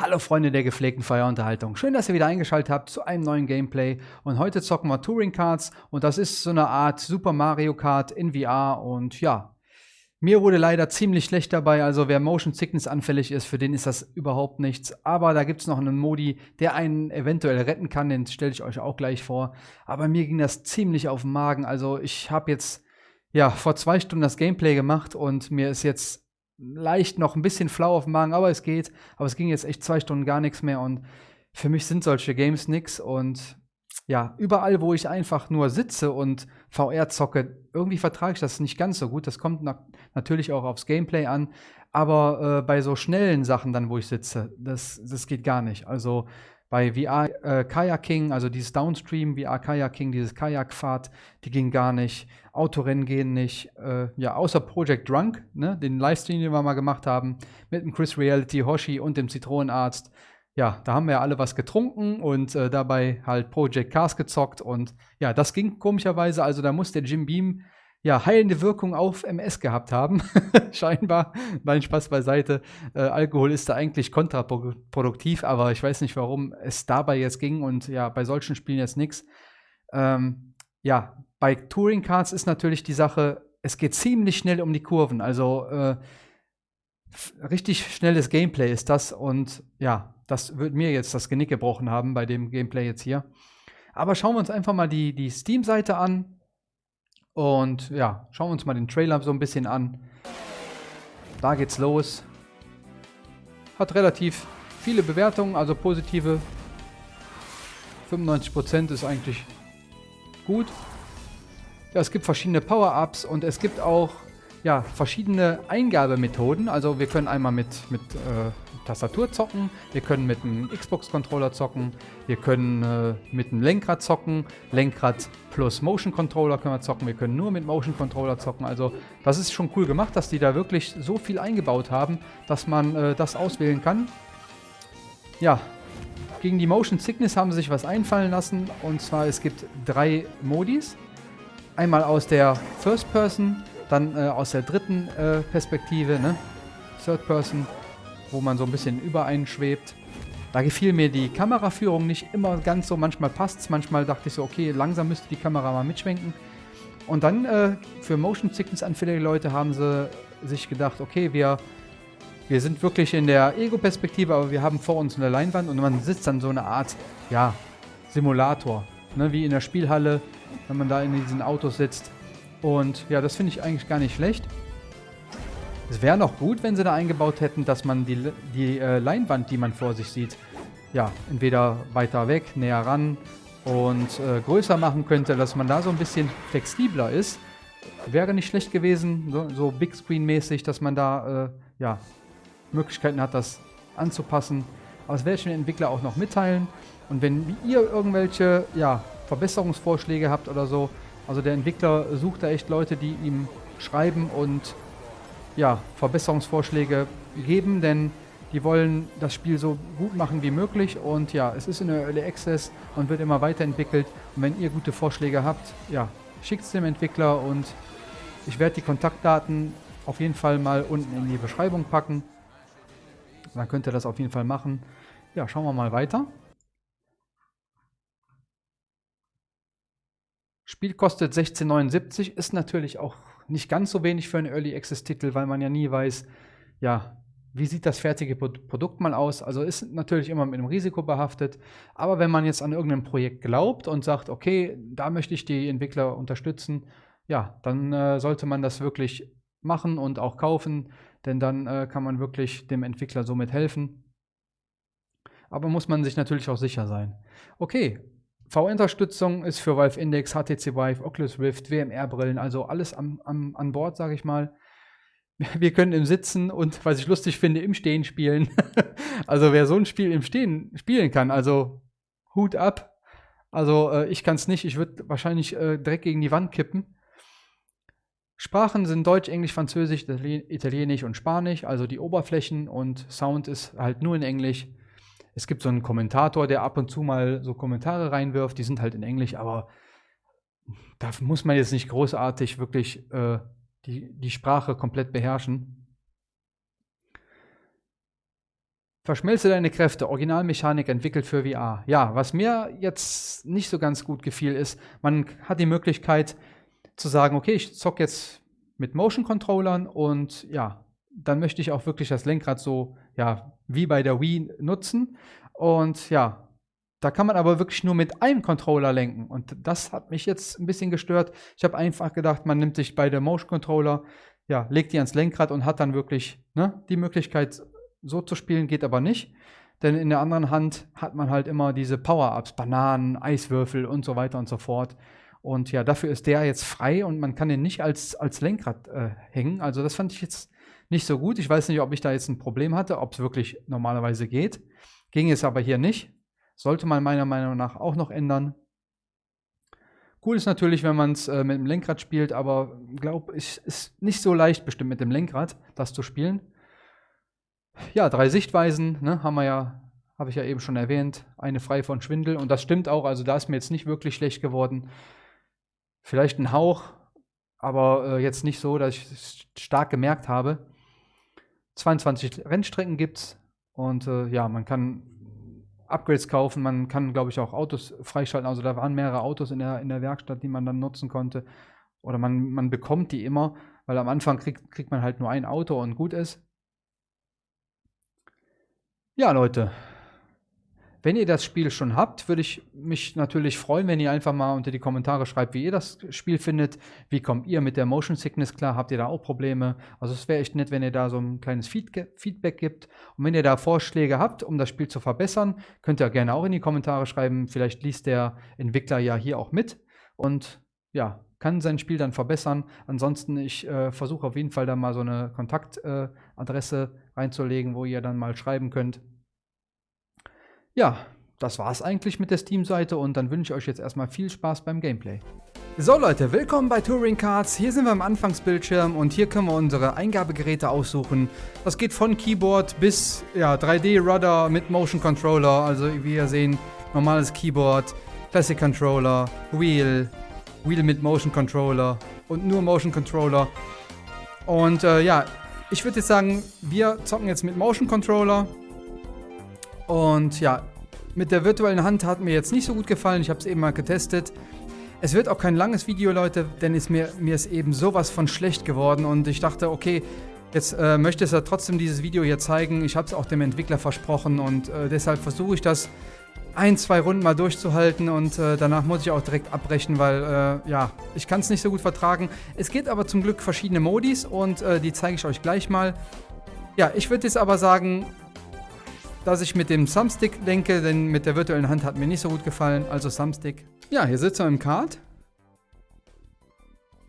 Hallo Freunde der gepflegten Feierunterhaltung. Schön, dass ihr wieder eingeschaltet habt zu einem neuen Gameplay. Und heute zocken wir Touring Cards und das ist so eine Art Super Mario Kart in VR. Und ja, mir wurde leider ziemlich schlecht dabei. Also wer Motion Sickness anfällig ist, für den ist das überhaupt nichts. Aber da gibt es noch einen Modi, der einen eventuell retten kann. Den stelle ich euch auch gleich vor. Aber mir ging das ziemlich auf den Magen. Also ich habe jetzt ja vor zwei Stunden das Gameplay gemacht und mir ist jetzt leicht noch ein bisschen flau auf dem Magen, aber es geht. Aber es ging jetzt echt zwei Stunden gar nichts mehr und für mich sind solche Games nix und ja, überall, wo ich einfach nur sitze und VR zocke, irgendwie vertrage ich das nicht ganz so gut. Das kommt na natürlich auch aufs Gameplay an, aber äh, bei so schnellen Sachen dann, wo ich sitze, das, das geht gar nicht. Also bei VR äh, Kayaking, also dieses Downstream, VR Kayaking, dieses Kajakfahrt, die ging gar nicht. Autorennen gehen nicht. Äh, ja, außer Project Drunk, ne, den Livestream, den wir mal gemacht haben, mit dem Chris Reality, Hoshi und dem Zitronenarzt. Ja, da haben wir ja alle was getrunken und äh, dabei halt Project Cars gezockt und ja, das ging komischerweise. Also da muss der Jim Beam ja, heilende Wirkung auf MS gehabt haben. Scheinbar. Mein Spaß beiseite. Äh, Alkohol ist da eigentlich kontraproduktiv, aber ich weiß nicht, warum es dabei jetzt ging und ja, bei solchen Spielen jetzt nichts. Ähm, ja, bei Touring Cards ist natürlich die Sache, es geht ziemlich schnell um die Kurven. Also äh, richtig schnelles Gameplay ist das und ja, das wird mir jetzt das Genick gebrochen haben bei dem Gameplay jetzt hier. Aber schauen wir uns einfach mal die, die Steam-Seite an. Und ja, schauen wir uns mal den Trailer so ein bisschen an. Da geht's los. Hat relativ viele Bewertungen, also positive. 95% ist eigentlich gut. Ja, es gibt verschiedene Power-Ups und es gibt auch ja, verschiedene Eingabemethoden. Also wir können einmal mit, mit äh, Tastatur zocken, wir können mit einem Xbox-Controller zocken, wir können äh, mit einem Lenkrad zocken, Lenkrad plus Motion-Controller können wir zocken, wir können nur mit Motion-Controller zocken. Also das ist schon cool gemacht, dass die da wirklich so viel eingebaut haben, dass man äh, das auswählen kann. Ja, gegen die Motion Sickness haben sie sich was einfallen lassen und zwar es gibt drei Modis. Einmal aus der First Person, dann äh, aus der dritten äh, Perspektive, ne? Third Person wo man so ein bisschen übereinschwebt. Da gefiel mir die Kameraführung nicht immer ganz so. Manchmal passt es, manchmal dachte ich so, okay, langsam müsste die Kamera mal mitschwenken. Und dann äh, für Motion Sickness anfällige Leute haben sie sich gedacht, okay, wir, wir sind wirklich in der Ego-Perspektive, aber wir haben vor uns eine Leinwand und man sitzt dann so eine Art, ja, Simulator. Ne, wie in der Spielhalle, wenn man da in diesen Autos sitzt. Und ja, das finde ich eigentlich gar nicht schlecht. Es wäre noch gut, wenn sie da eingebaut hätten, dass man die, die äh, Leinwand, die man vor sich sieht, ja, entweder weiter weg, näher ran und äh, größer machen könnte, dass man da so ein bisschen flexibler ist. Wäre nicht schlecht gewesen, so, so Big Screen-mäßig, dass man da äh, ja, Möglichkeiten hat, das anzupassen. Aber das werde ich den Entwickler auch noch mitteilen. Und wenn ihr irgendwelche ja, Verbesserungsvorschläge habt oder so, also der Entwickler sucht da echt Leute, die ihm schreiben und ja, Verbesserungsvorschläge geben, denn die wollen das Spiel so gut machen wie möglich und ja, es ist in der Early Access und wird immer weiterentwickelt und wenn ihr gute Vorschläge habt, ja, schickt es dem Entwickler und ich werde die Kontaktdaten auf jeden Fall mal unten in die Beschreibung packen. Dann könnt ihr das auf jeden Fall machen. Ja, schauen wir mal weiter. Spiel kostet 16,79, ist natürlich auch nicht ganz so wenig für einen Early Access Titel, weil man ja nie weiß, ja, wie sieht das fertige Produkt mal aus? Also ist natürlich immer mit einem Risiko behaftet. Aber wenn man jetzt an irgendein Projekt glaubt und sagt, okay, da möchte ich die Entwickler unterstützen, ja, dann äh, sollte man das wirklich machen und auch kaufen, denn dann äh, kann man wirklich dem Entwickler somit helfen. Aber muss man sich natürlich auch sicher sein. Okay, VR-Unterstützung ist für Valve Index, HTC Vive, Oculus Rift, WMR-Brillen, also alles am, am, an Bord, sage ich mal. Wir können im Sitzen und, was ich lustig finde, im Stehen spielen. also wer so ein Spiel im Stehen spielen kann, also Hut ab. Also äh, ich kann es nicht, ich würde wahrscheinlich äh, direkt gegen die Wand kippen. Sprachen sind Deutsch, Englisch, Französisch, Italienisch und Spanisch, also die Oberflächen und Sound ist halt nur in Englisch. Es gibt so einen Kommentator, der ab und zu mal so Kommentare reinwirft, die sind halt in Englisch, aber da muss man jetzt nicht großartig wirklich äh, die, die Sprache komplett beherrschen. Verschmelze deine Kräfte, Originalmechanik entwickelt für VR. Ja, was mir jetzt nicht so ganz gut gefiel, ist, man hat die Möglichkeit zu sagen, okay, ich zocke jetzt mit Motion Controllern und ja, dann möchte ich auch wirklich das Lenkrad so, ja, wie bei der Wii nutzen. Und ja, da kann man aber wirklich nur mit einem Controller lenken. Und das hat mich jetzt ein bisschen gestört. Ich habe einfach gedacht, man nimmt sich beide Motion Controller, ja, legt die ans Lenkrad und hat dann wirklich ne, die Möglichkeit, so zu spielen, geht aber nicht. Denn in der anderen Hand hat man halt immer diese Power-Ups, Bananen, Eiswürfel und so weiter und so fort. Und ja, dafür ist der jetzt frei und man kann den nicht als, als Lenkrad äh, hängen. Also das fand ich jetzt nicht so gut. Ich weiß nicht, ob ich da jetzt ein Problem hatte, ob es wirklich normalerweise geht. Ging es aber hier nicht. Sollte man meiner Meinung nach auch noch ändern. Cool ist natürlich, wenn man es äh, mit dem Lenkrad spielt, aber glaube ich, ist nicht so leicht bestimmt mit dem Lenkrad, das zu spielen. Ja, drei Sichtweisen, ne, haben wir ja, habe ich ja eben schon erwähnt. Eine frei von Schwindel und das stimmt auch, also da ist mir jetzt nicht wirklich schlecht geworden. Vielleicht ein Hauch, aber äh, jetzt nicht so, dass ich es stark gemerkt habe. 22 Rennstrecken gibt es und äh, ja, man kann Upgrades kaufen, man kann, glaube ich, auch Autos freischalten. Also da waren mehrere Autos in der, in der Werkstatt, die man dann nutzen konnte. Oder man, man bekommt die immer, weil am Anfang kriegt, kriegt man halt nur ein Auto und gut ist. Ja, Leute, wenn ihr das Spiel schon habt, würde ich mich natürlich freuen, wenn ihr einfach mal unter die Kommentare schreibt, wie ihr das Spiel findet. Wie kommt ihr mit der Motion Sickness klar? Habt ihr da auch Probleme? Also es wäre echt nett, wenn ihr da so ein kleines Feedback gibt. Und wenn ihr da Vorschläge habt, um das Spiel zu verbessern, könnt ihr gerne auch in die Kommentare schreiben. Vielleicht liest der Entwickler ja hier auch mit und ja, kann sein Spiel dann verbessern. Ansonsten, ich äh, versuche auf jeden Fall da mal so eine Kontaktadresse äh, reinzulegen, wo ihr dann mal schreiben könnt. Ja, das war's eigentlich mit der Steam-Seite und dann wünsche ich euch jetzt erstmal viel Spaß beim Gameplay. So Leute, willkommen bei Touring Cards. Hier sind wir am Anfangsbildschirm und hier können wir unsere Eingabegeräte aussuchen. Das geht von Keyboard bis ja, 3D-Rudder mit Motion Controller. Also wie ihr sehen, normales Keyboard, Classic Controller, Wheel, Wheel mit Motion Controller und nur Motion Controller. Und äh, ja, ich würde jetzt sagen, wir zocken jetzt mit Motion Controller. Und ja, mit der virtuellen Hand hat mir jetzt nicht so gut gefallen. Ich habe es eben mal getestet. Es wird auch kein langes Video, Leute, denn ist mir, mir ist eben sowas von schlecht geworden. Und ich dachte, okay, jetzt äh, möchte es ja trotzdem dieses Video hier zeigen. Ich habe es auch dem Entwickler versprochen und äh, deshalb versuche ich das ein, zwei Runden mal durchzuhalten und äh, danach muss ich auch direkt abbrechen, weil äh, ja, ich kann es nicht so gut vertragen. Es gibt aber zum Glück verschiedene Modis und äh, die zeige ich euch gleich mal. Ja, ich würde jetzt aber sagen, dass ich mit dem Thumbstick lenke, denn mit der virtuellen Hand hat mir nicht so gut gefallen, also Thumbstick. Ja, hier sitzen wir im Kart.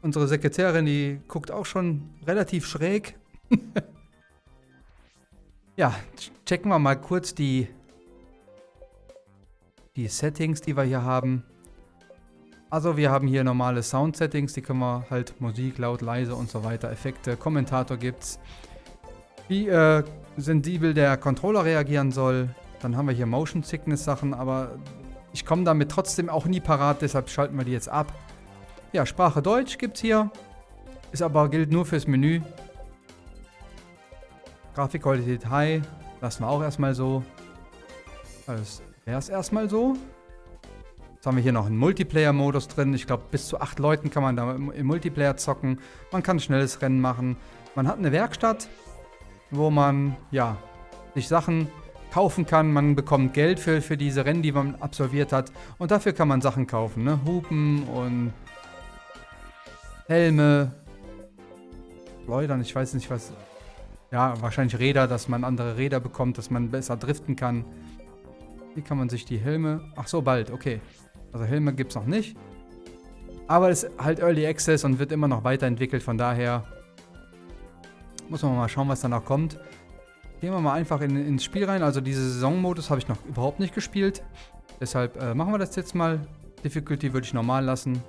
Unsere Sekretärin, die guckt auch schon relativ schräg. ja, checken wir mal kurz die, die Settings, die wir hier haben. Also wir haben hier normale Sound-Settings, die können wir halt Musik, laut, leise und so weiter, Effekte, Kommentator gibt's. Wie äh, sensibel der Controller reagieren soll. Dann haben wir hier Motion Sickness Sachen, aber ich komme damit trotzdem auch nie parat, deshalb schalten wir die jetzt ab. Ja, Sprache Deutsch gibt es hier. Ist aber gilt nur fürs Menü. Grafikqualität High. Lassen wir auch erstmal so. Das wäre es erstmal so. Jetzt haben wir hier noch einen Multiplayer-Modus drin. Ich glaube, bis zu acht Leuten kann man da im Multiplayer zocken. Man kann schnelles Rennen machen. Man hat eine Werkstatt wo man ja sich Sachen kaufen kann. Man bekommt Geld für, für diese Rennen, die man absolviert hat. Und dafür kann man Sachen kaufen. Ne? Hupen und Helme, Schleudern, ich weiß nicht was. Ja, wahrscheinlich Räder, dass man andere Räder bekommt, dass man besser driften kann. Wie kann man sich die Helme... Ach so, bald, okay. Also Helme gibt es noch nicht. Aber es ist halt Early Access und wird immer noch weiterentwickelt, von daher muss man mal schauen, was danach kommt. Gehen wir mal einfach in, ins Spiel rein. Also diese Saisonmodus habe ich noch überhaupt nicht gespielt. Deshalb äh, machen wir das jetzt mal. Difficulty würde ich normal lassen.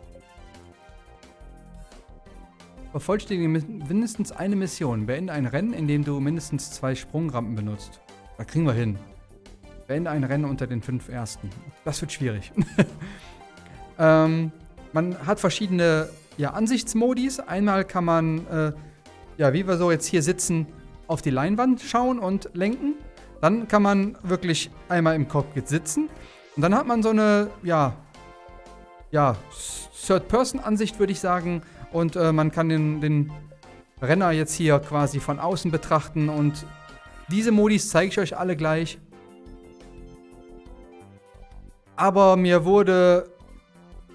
Vervollständige mindestens eine Mission. Beende ein Rennen, in dem du mindestens zwei Sprungrampen benutzt. Da kriegen wir hin. Beende ein Rennen unter den fünf ersten. Das wird schwierig. ähm, man hat verschiedene ja, Ansichtsmodis. Einmal kann man äh, ja, wie wir so jetzt hier sitzen, auf die Leinwand schauen und lenken. Dann kann man wirklich einmal im Cockpit sitzen. Und dann hat man so eine, ja, ja, Third-Person-Ansicht, würde ich sagen. Und äh, man kann den, den Renner jetzt hier quasi von außen betrachten. Und diese Modis zeige ich euch alle gleich. Aber mir wurde,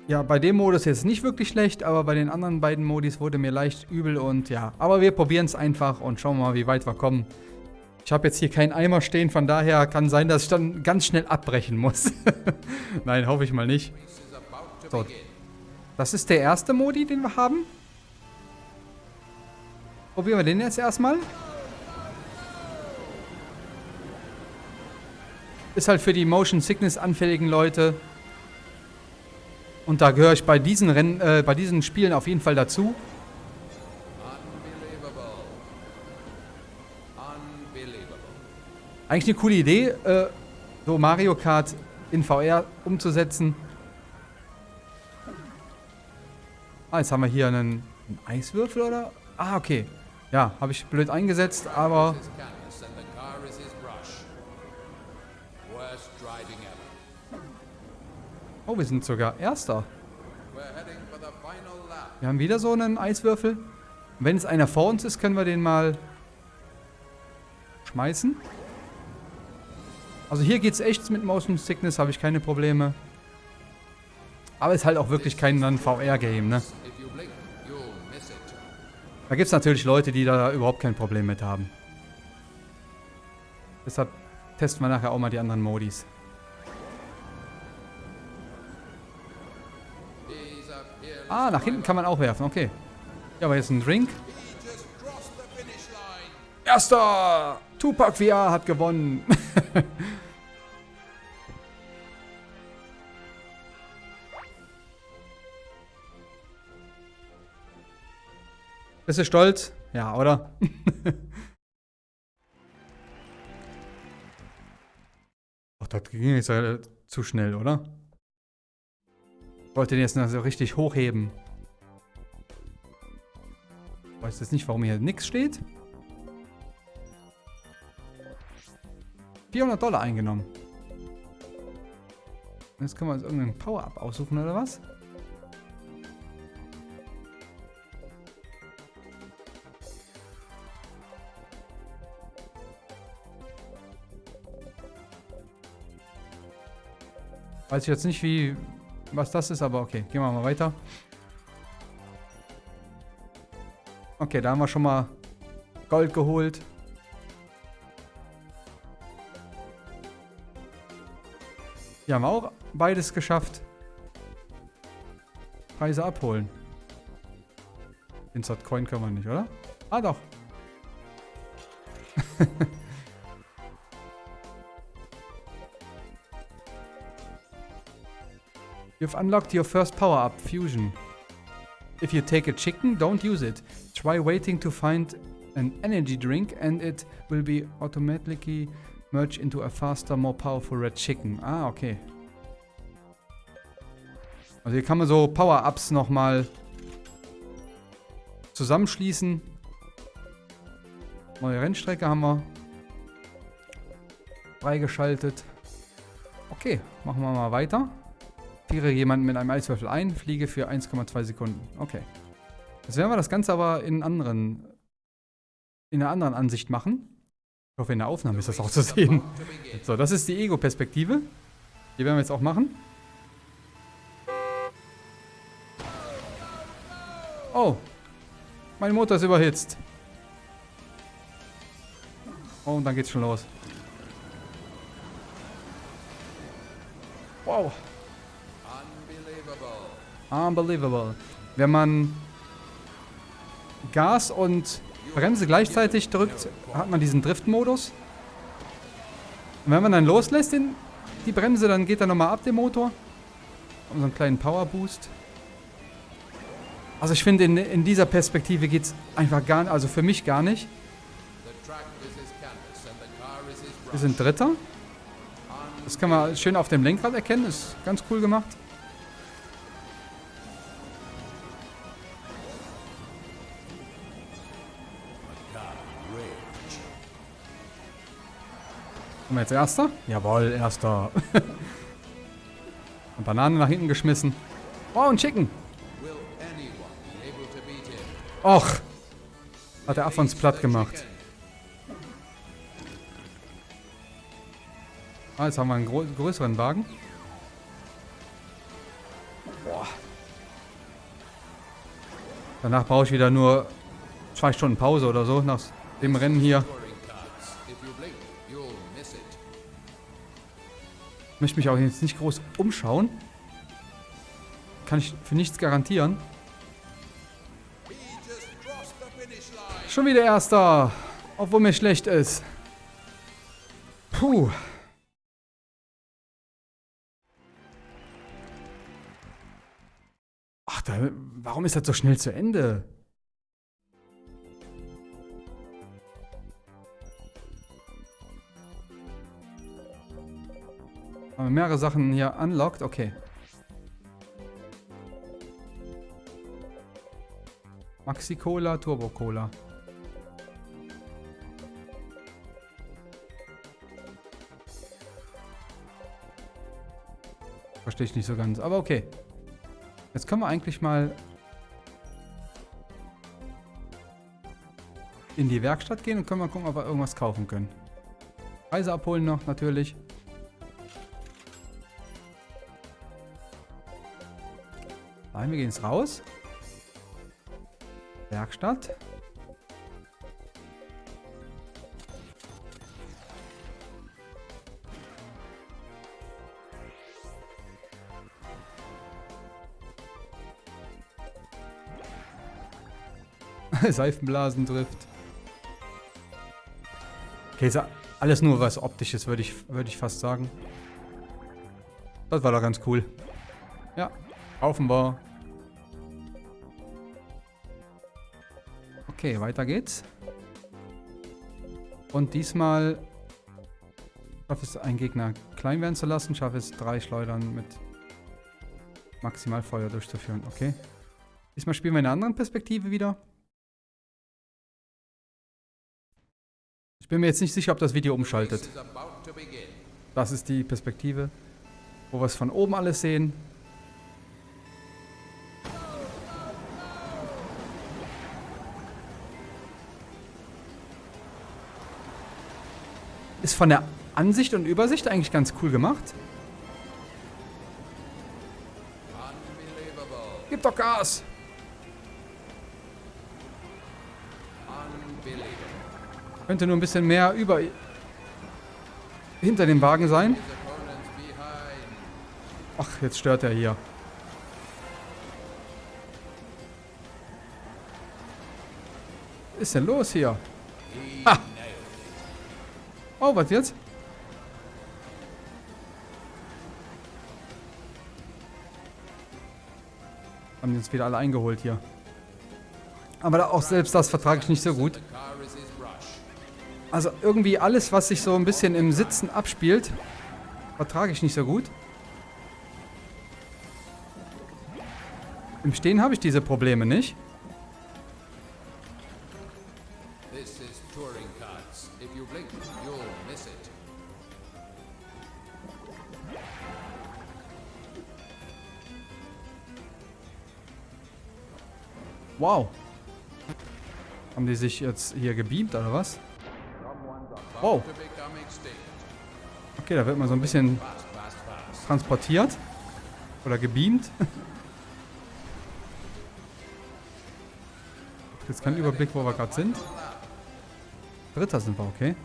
ja, bei dem Modus jetzt nicht wirklich schlecht, aber bei den anderen beiden Modis wurde mir leicht übel und ja. Aber wir probieren es einfach und schauen mal, wie weit wir kommen. Ich habe jetzt hier keinen Eimer stehen, von daher kann sein, dass ich dann ganz schnell abbrechen muss. Nein, hoffe ich mal nicht. So, das ist der erste Modi, den wir haben. Probieren wir den jetzt erstmal. Ist halt für die Motion Sickness anfälligen Leute. Und da gehöre ich bei diesen Rennen, äh, bei diesen Spielen auf jeden Fall dazu. Eigentlich eine coole Idee, äh, so Mario Kart in VR umzusetzen. Ah, jetzt haben wir hier einen, einen Eiswürfel, oder? Ah, okay. Ja, habe ich blöd eingesetzt, aber... Oh, wir sind sogar Erster. Wir haben wieder so einen Eiswürfel. Wenn es einer vor uns ist, können wir den mal schmeißen. Also hier geht es echt mit Motion Sickness, habe ich keine Probleme. Aber es ist halt auch wirklich kein VR-Game, ne? Da gibt es natürlich Leute, die da überhaupt kein Problem mit haben. Deshalb testen wir nachher auch mal die anderen Modis. Ah, nach hinten kann man auch werfen, okay. Ja, aber jetzt ein Drink. Erster! Tupac VR hat gewonnen. Bist du stolz? Ja, oder? Ach, das ging jetzt zu schnell, oder? Wollte den jetzt noch so richtig hochheben. Ich weiß jetzt nicht, warum hier nichts steht. 400 Dollar eingenommen. Jetzt können wir uns irgendeinen Power-Up aussuchen, oder was? Weiß ich jetzt nicht, wie was das ist, aber okay. Gehen wir mal weiter. Okay, da haben wir schon mal Gold geholt. Hier haben wir auch beides geschafft. Preise abholen. Insert Coin können wir nicht, oder? Ah, doch. You've unlocked your first power-up, Fusion. If you take a chicken, don't use it. Try waiting to find an energy drink and it will be automatically merge into a faster, more powerful red chicken. Ah, okay. Also hier kann man so Power-Ups nochmal zusammenschließen. Neue Rennstrecke haben wir freigeschaltet. Okay, machen wir mal weiter. Friere jemanden mit einem Eiswürfel ein, fliege für 1,2 Sekunden. Okay. Jetzt werden wir das Ganze aber in anderen in einer anderen Ansicht machen. Ich hoffe, in der Aufnahme ist das auch zu sehen. So, das ist die Ego-Perspektive. Die werden wir jetzt auch machen. Oh. Mein Motor ist überhitzt. Oh, und dann geht's schon los. Wow. Unbelievable. Wenn man Gas und Bremse gleichzeitig drückt, hat man diesen Drift-Modus. Und wenn man dann loslässt den, die Bremse, dann geht er nochmal ab, der Motor. Und so einen kleinen Power-Boost. Also ich finde, in, in dieser Perspektive geht es einfach gar nicht, also für mich gar nicht. Wir sind Dritter. Das kann man schön auf dem Lenkrad erkennen, ist ganz cool gemacht. Kommen wir jetzt Erster? Jawohl, Erster. Und Bananen nach hinten geschmissen. Oh, ein Chicken. Och. Hat der Affons platt gemacht. Ah, jetzt haben wir einen größeren Wagen. Boah. Danach brauche ich wieder nur zwei Stunden Pause oder so nach dem Rennen hier. Möchte mich auch jetzt nicht groß umschauen. Kann ich für nichts garantieren. Schon wieder Erster. Obwohl mir schlecht ist. Puh. Ach, da, warum ist das so schnell zu Ende? Haben wir mehrere Sachen hier unlocked? Okay. Maxi Cola, Turbo Cola. Verstehe ich nicht so ganz, aber okay. Jetzt können wir eigentlich mal in die Werkstatt gehen und können mal gucken, ob wir irgendwas kaufen können. Preise abholen noch, natürlich. Nein, wir gehen jetzt raus. Werkstatt. Seifenblasen trifft. Okay, ist alles nur was optisches, würde ich, würd ich fast sagen. Das war doch ganz cool. Ja, wir. Okay, weiter geht's. Und diesmal schaffe es, einen Gegner klein werden zu lassen. Schaffe es, drei Schleudern mit Maximalfeuer durchzuführen. Okay. Diesmal spielen wir in einer anderen Perspektive wieder. Ich bin mir jetzt nicht sicher, ob das Video umschaltet. Das ist die Perspektive, wo wir es von oben alles sehen. Ist von der Ansicht und Übersicht eigentlich ganz cool gemacht. Gib doch Gas! Könnte nur ein bisschen mehr über hinter dem Wagen sein. Ach, jetzt stört er hier. Was ist denn los hier? Oh, was jetzt? Haben jetzt wieder alle eingeholt hier. Aber auch selbst das vertrage ich nicht so gut. Also irgendwie alles, was sich so ein bisschen im Sitzen abspielt, vertrage ich nicht so gut. Im Stehen habe ich diese Probleme nicht. Haben die sich jetzt hier gebeamt oder was? Wow. Okay, da wird man so ein bisschen transportiert. Oder gebeamt. Jetzt kein Überblick, wo wir gerade sind. Dritter sind wir, okay.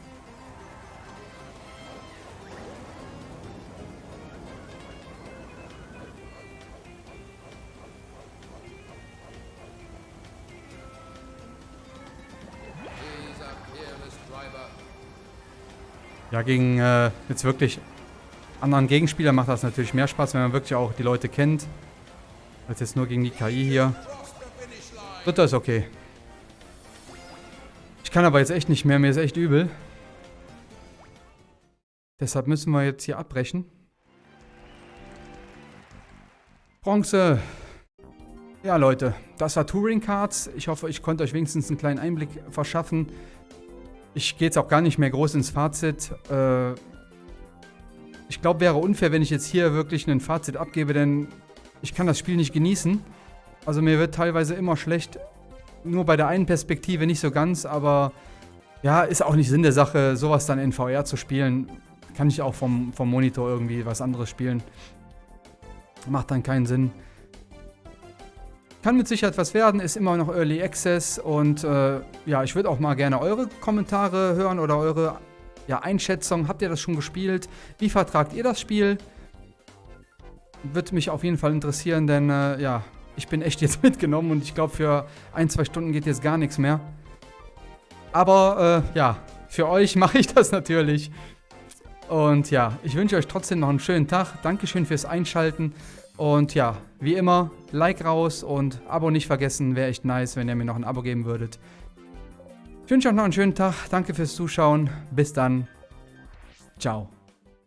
Ja, gegen äh, jetzt wirklich anderen Gegenspieler macht das natürlich mehr Spaß, wenn man wirklich auch die Leute kennt. Als jetzt nur gegen die KI hier. Dritter ist okay. Ich kann aber jetzt echt nicht mehr, mir ist echt übel. Deshalb müssen wir jetzt hier abbrechen. Bronze. Ja, Leute, das war Touring Cards. Ich hoffe, ich konnte euch wenigstens einen kleinen Einblick verschaffen. Ich gehe jetzt auch gar nicht mehr groß ins Fazit. Äh, ich glaube, wäre unfair, wenn ich jetzt hier wirklich ein Fazit abgebe, denn ich kann das Spiel nicht genießen. Also mir wird teilweise immer schlecht. Nur bei der einen Perspektive nicht so ganz, aber ja, ist auch nicht Sinn der Sache, sowas dann in VR zu spielen. Kann ich auch vom, vom Monitor irgendwie was anderes spielen. Macht dann keinen Sinn. Kann mit Sicherheit was werden, ist immer noch Early Access und äh, ja, ich würde auch mal gerne eure Kommentare hören oder eure ja, Einschätzung. Habt ihr das schon gespielt? Wie vertragt ihr das Spiel? Würde mich auf jeden Fall interessieren, denn äh, ja, ich bin echt jetzt mitgenommen und ich glaube, für ein, zwei Stunden geht jetzt gar nichts mehr. Aber äh, ja, für euch mache ich das natürlich. Und ja, ich wünsche euch trotzdem noch einen schönen Tag. Dankeschön fürs Einschalten. Und ja, wie immer, Like raus und Abo nicht vergessen. Wäre echt nice, wenn ihr mir noch ein Abo geben würdet. Ich wünsche euch noch einen schönen Tag. Danke fürs Zuschauen. Bis dann. Ciao.